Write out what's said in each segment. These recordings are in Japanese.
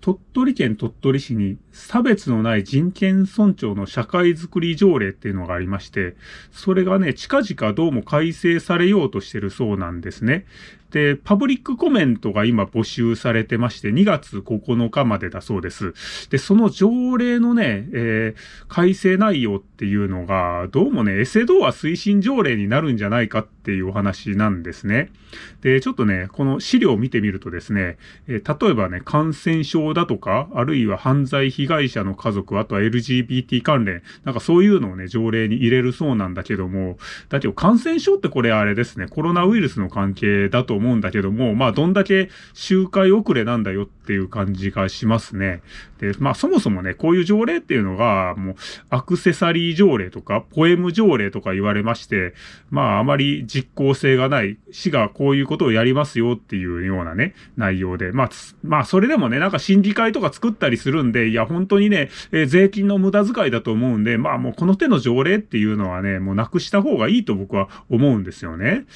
鳥取県鳥取市に差別のない人権尊重の社会づくり条例っていうのがありまして、それがね、近々どうも改正されようとしてるそうなんですね。で、パブリックコメントが今募集されてまして、2月9日までだそうです。で、その条例のね、えー、改正内容っていうのが、どうもね、エセドア推進条例になるんじゃないかっていうお話なんですね。で、ちょっとね、この資料を見てみるとですね、えー、例えばね、感染症だとか、あるいは犯罪被害者の家族、あとは LGBT 関連、なんかそういうのをね、条例に入れるそうなんだけども、だけど感染症ってこれあれですね、コロナウイルスの関係だと思うんだけども、まあ、どんだけ周回遅れなんだよっていう感じがしますね。で、まあ、そもそもね、こういう条例っていうのが、もう、アクセサリー条例とか、ポエム条例とか言われまして、まあ、あまり実効性がない、市がこういうことをやりますよっていうようなね、内容で、まあ、まあ、それでもね、なんか審議会とか作ったりするんで、いや、本当にね、えー、税金の無駄遣いだと思うんで、まあ、もうこの手の条例っていうのはね、もうなくした方がいいと僕は思うんですよね。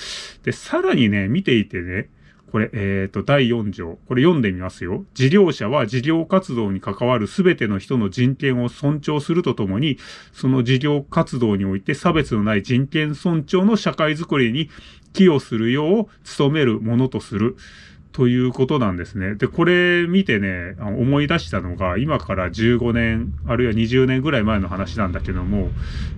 で、さらにね、見ていてね、これ、えっ、ー、と、第4条。これ読んでみますよ。事業者は事業活動に関わるすべての人の人権を尊重するとともに、その事業活動において差別のない人権尊重の社会づくりに寄与するよう努めるものとする。ということなんですね。で、これ見てね、思い出したのが、今から15年、あるいは20年ぐらい前の話なんだけども、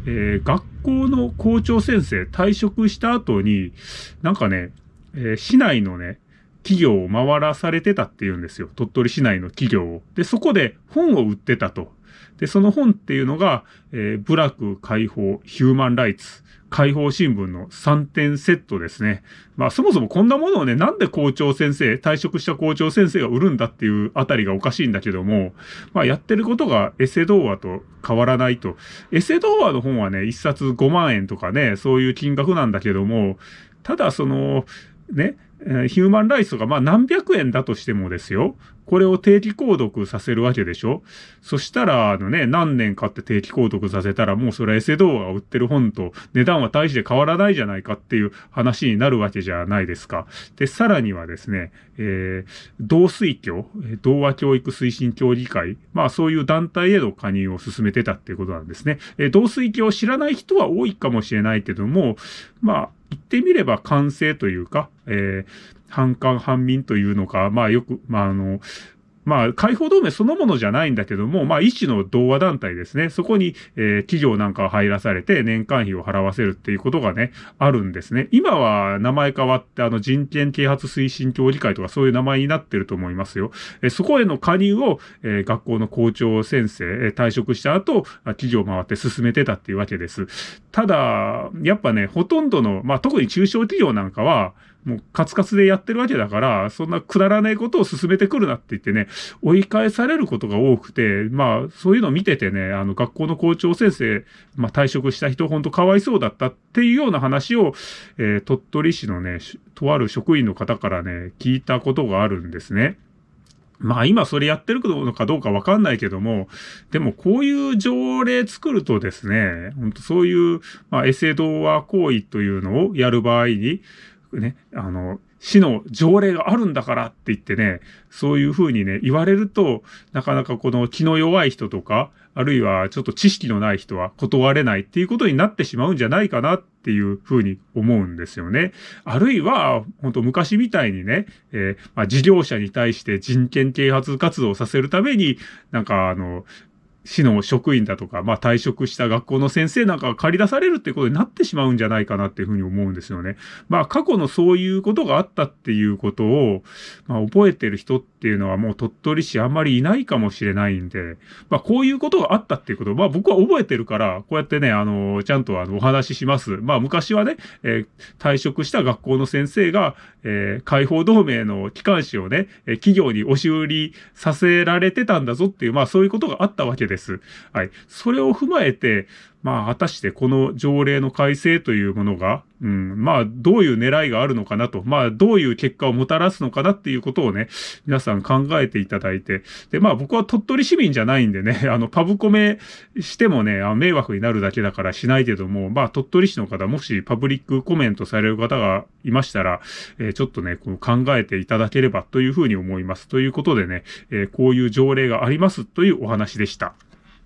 えー、学校の校長先生退職した後に、なんかね、えー、市内のね、企業を回らされてたっていうんですよ。鳥取市内の企業を。で、そこで本を売ってたと。で、その本っていうのが、えー、ブラック解放、ヒューマンライツ、解放新聞の3点セットですね。まあそもそもこんなものをね、なんで校長先生、退職した校長先生が売るんだっていうあたりがおかしいんだけども、まあやってることがエセ童話と変わらないと。エセ童話の本はね、1冊5万円とかね、そういう金額なんだけども、ただその、ね、ヒューマンライスがまあ何百円だとしてもですよ。これを定期購読させるわけでしょそしたら、あのね、何年かって定期購読させたら、もうそれはエセ動画を売ってる本と値段は大して変わらないじゃないかっていう話になるわけじゃないですか。で、さらにはですね、えー、同水教、同和教育推進協議会、まあそういう団体への加入を進めてたっていうことなんですね。えー、同水教知らない人は多いかもしれないけども、まあ、言ってみれば完成というか、えー、半官半民というのか、まあよく、まああの、まあ、解放同盟そのものじゃないんだけども、まあ、一種の同和団体ですね。そこに、えー、企業なんかを入らされて年間費を払わせるっていうことがね、あるんですね。今は名前変わって、あの、人権啓発推進協議会とかそういう名前になってると思いますよ。えー、そこへの加入を、えー、学校の校長先生、えー、退職した後、企業回って進めてたっていうわけです。ただ、やっぱね、ほとんどの、まあ、特に中小企業なんかは、もうカツカツでやってるわけだから、そんなくだらないことを進めてくるなって言ってね、追い返されることが多くて、まあ、そういうのを見ててね、あの、学校の校長先生、まあ、退職した人、ほんとかわいそうだったっていうような話を、えー、鳥取市のね、とある職員の方からね、聞いたことがあるんですね。まあ今それやってるのかどうかわかんないけども、でもこういう条例作るとですね、本当そういう、まあエセ童話行為というのをやる場合に、ね、あの、市の条例があるんだからって言ってね、そういうふうにね、言われると、なかなかこの気の弱い人とか、あるいはちょっと知識のない人は断れないっていうことになってしまうんじゃないかなっていうふうに思うんですよね。あるいは、本当昔みたいにね、えー、まあ、事業者に対して人権啓発活動をさせるために、なんかあの、市の職員だとか、まあ退職した学校の先生なんかが借り出されるってことになってしまうんじゃないかなっていうふうに思うんですよね。まあ過去のそういうことがあったっていうことを、まあ覚えてる人っっていうのはもう鳥取市あんまりいないかもしれないんで、まあこういうことがあったっていうことを、まあ僕は覚えてるから、こうやってね、あの、ちゃんとあのお話しします。まあ昔はね、えー、退職した学校の先生が、えー、解放同盟の機関紙をね、えー、企業に押し売りさせられてたんだぞっていう、まあそういうことがあったわけです。はい。それを踏まえて、まあ、果たしてこの条例の改正というものが、うん、まあ、どういう狙いがあるのかなと、まあ、どういう結果をもたらすのかなっていうことをね、皆さん考えていただいて、で、まあ、僕は鳥取市民じゃないんでね、あの、パブコメしてもね、あ迷惑になるだけだからしないけども、まあ、鳥取市の方、もしパブリックコメントされる方がいましたら、えー、ちょっとね、こう考えていただければというふうに思います。ということでね、えー、こういう条例がありますというお話でした。